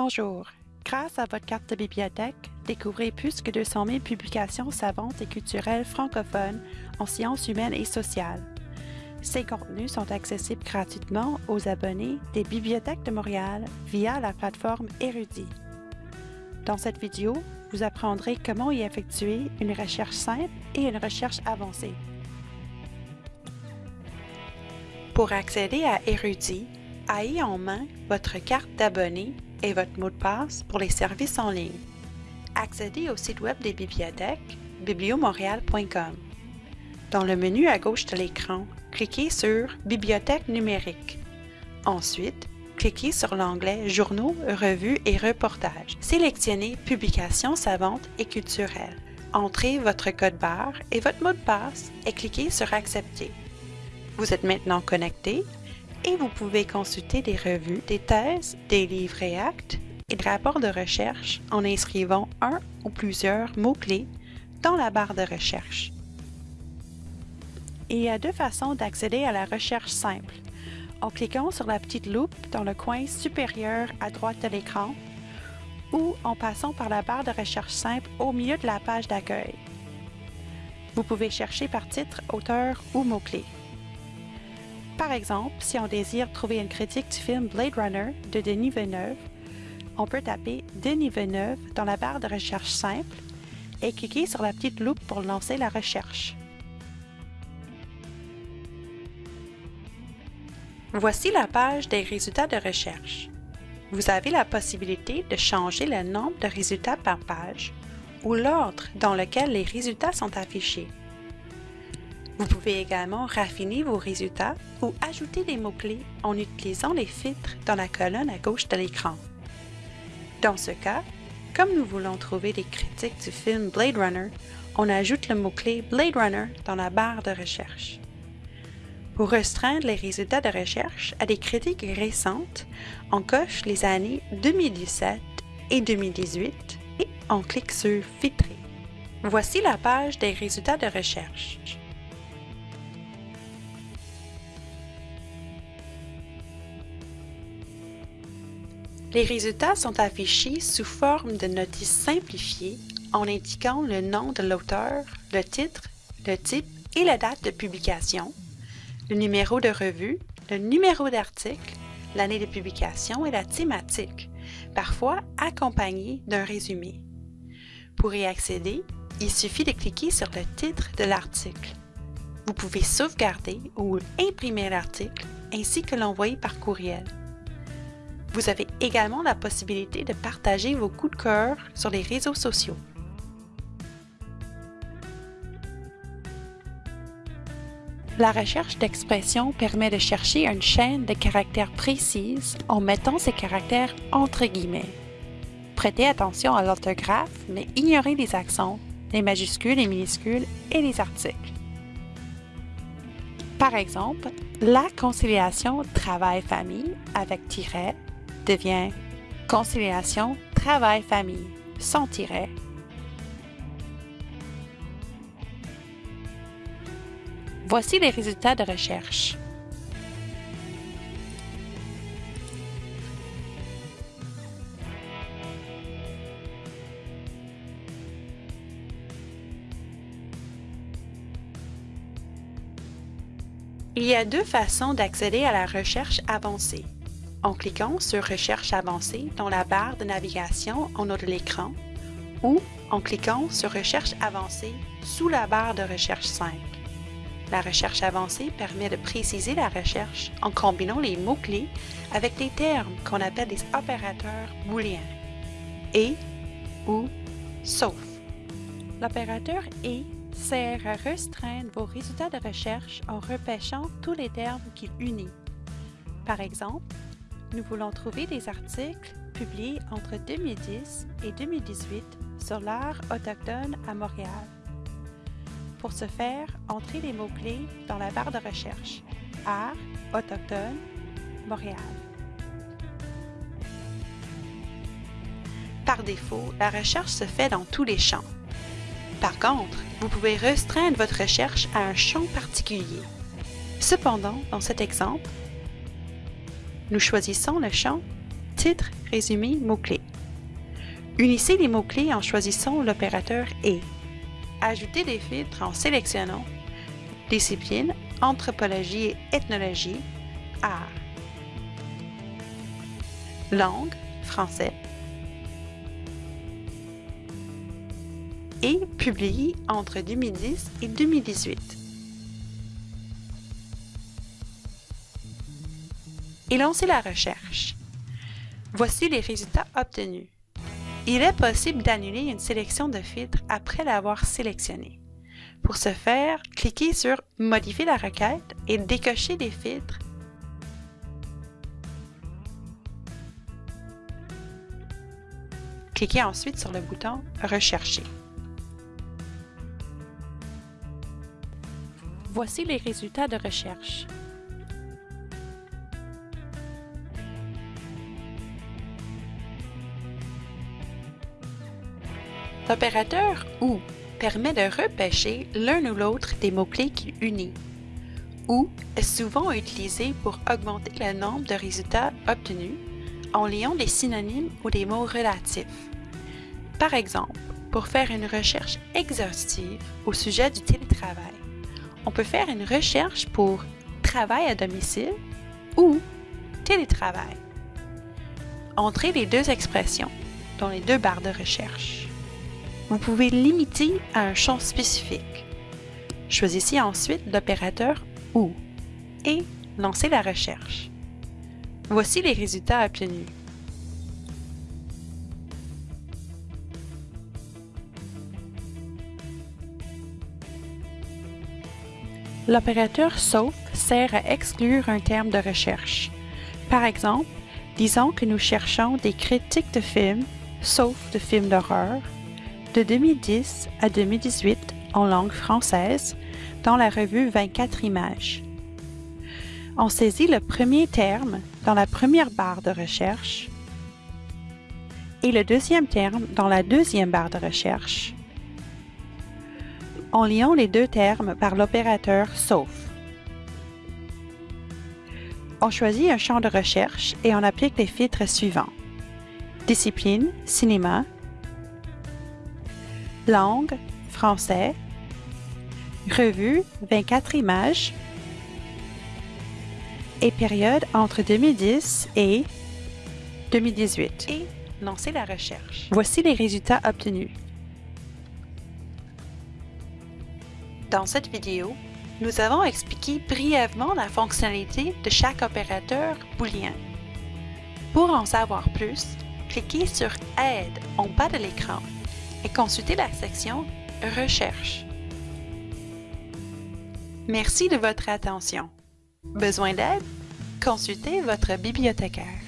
Bonjour. Grâce à votre carte de bibliothèque, découvrez plus que 200 000 publications savantes et culturelles francophones en sciences humaines et sociales. Ces contenus sont accessibles gratuitement aux abonnés des Bibliothèques de Montréal via la plateforme Érudit. Dans cette vidéo, vous apprendrez comment y effectuer une recherche simple et une recherche avancée. Pour accéder à Érudit, ayez en main votre carte d'abonné et votre mot de passe pour les services en ligne. Accédez au site web des bibliothèques bibliomontréal.com. Dans le menu à gauche de l'écran, cliquez sur Bibliothèque numérique. Ensuite, cliquez sur l'onglet Journaux, revues et reportages. Sélectionnez Publications savantes et culturelles. Entrez votre code barre et votre mot de passe et cliquez sur Accepter. Vous êtes maintenant connecté et vous pouvez consulter des revues, des thèses, des livres et actes et des rapports de recherche en inscrivant un ou plusieurs mots-clés dans la barre de recherche. Il y a deux façons d'accéder à la recherche simple. En cliquant sur la petite loupe dans le coin supérieur à droite de l'écran ou en passant par la barre de recherche simple au milieu de la page d'accueil. Vous pouvez chercher par titre, auteur ou mot-clé. Par exemple, si on désire trouver une critique du film Blade Runner de Denis Villeneuve, on peut taper Denis Villeneuve dans la barre de recherche simple et cliquer sur la petite loupe pour lancer la recherche. Voici la page des résultats de recherche. Vous avez la possibilité de changer le nombre de résultats par page ou l'ordre dans lequel les résultats sont affichés. Vous pouvez également raffiner vos résultats ou ajouter des mots-clés en utilisant les filtres dans la colonne à gauche de l'écran. Dans ce cas, comme nous voulons trouver des critiques du film Blade Runner, on ajoute le mot-clé Blade Runner dans la barre de recherche. Pour restreindre les résultats de recherche à des critiques récentes, on coche les années 2017 et 2018 et on clique sur Filtrer. Voici la page des résultats de recherche. Les résultats sont affichés sous forme de notices simplifiées en indiquant le nom de l'auteur, le titre, le type et la date de publication, le numéro de revue, le numéro d'article, l'année de publication et la thématique, parfois accompagné d'un résumé. Pour y accéder, il suffit de cliquer sur le titre de l'article. Vous pouvez sauvegarder ou imprimer l'article ainsi que l'envoyer par courriel. Vous avez également la possibilité de partager vos coups de cœur sur les réseaux sociaux. La recherche d'expression permet de chercher une chaîne de caractères précise en mettant ces caractères entre guillemets. Prêtez attention à l'orthographe, mais ignorez les accents, les majuscules, les minuscules et les articles. Par exemple, la conciliation travail-famille avec tiret devient conciliation travail-famille sans tiret. Voici les résultats de recherche. Il y a deux façons d'accéder à la recherche avancée en cliquant sur Recherche avancée dans la barre de navigation en haut de l'écran ou en cliquant sur Recherche avancée sous la barre de recherche simple. La recherche avancée permet de préciser la recherche en combinant les mots-clés avec des termes qu'on appelle des opérateurs booléens et, ou, sauf. L'opérateur et sert à restreindre vos résultats de recherche en repêchant tous les termes qu'il unit. Par exemple, nous voulons trouver des articles publiés entre 2010 et 2018 sur l'art autochtone à Montréal. Pour ce faire, entrez les mots-clés dans la barre de recherche Art, Autochtone, Montréal. Par défaut, la recherche se fait dans tous les champs. Par contre, vous pouvez restreindre votre recherche à un champ particulier. Cependant, dans cet exemple, nous choisissons le champ Titre résumé mots-clés. Unissez les mots-clés en choisissant l'opérateur « et ». Ajoutez des filtres en sélectionnant Discipline, Anthropologie et Ethnologie, Art. Langue, français. Et publié entre 2010 et 2018. Et lancez la recherche. Voici les résultats obtenus. Il est possible d'annuler une sélection de filtres après l'avoir sélectionné. Pour ce faire, cliquez sur Modifier la requête et décochez des filtres Cliquez ensuite sur le bouton Rechercher. Voici les résultats de recherche. L'opérateur OU permet de repêcher l'un ou l'autre des mots-clés qu'il unit. OU est souvent utilisé pour augmenter le nombre de résultats obtenus en liant des synonymes ou des mots relatifs. Par exemple, pour faire une recherche exhaustive au sujet du télétravail, on peut faire une recherche pour travail à domicile ou télétravail. Entrez les deux expressions dans les deux barres de recherche. Vous pouvez limiter à un champ spécifique. Choisissez ensuite l'opérateur OU et lancez la recherche. Voici les résultats obtenus. L'opérateur sauf sert à exclure un terme de recherche. Par exemple, disons que nous cherchons des critiques de films, sauf de films d'horreur, de 2010 à 2018 en langue française dans la revue 24 images. On saisit le premier terme dans la première barre de recherche et le deuxième terme dans la deuxième barre de recherche en liant les deux termes par l'opérateur sauf. On choisit un champ de recherche et on applique les filtres suivants. Discipline, cinéma, langue, français, revue, 24 images, et période entre 2010 et 2018. Et lancer la recherche. Voici les résultats obtenus. Dans cette vidéo, nous avons expliqué brièvement la fonctionnalité de chaque opérateur booléen. Pour en savoir plus, cliquez sur Aide en bas de l'écran et consultez la section Recherche. Merci de votre attention. Besoin d'aide? Consultez votre bibliothécaire.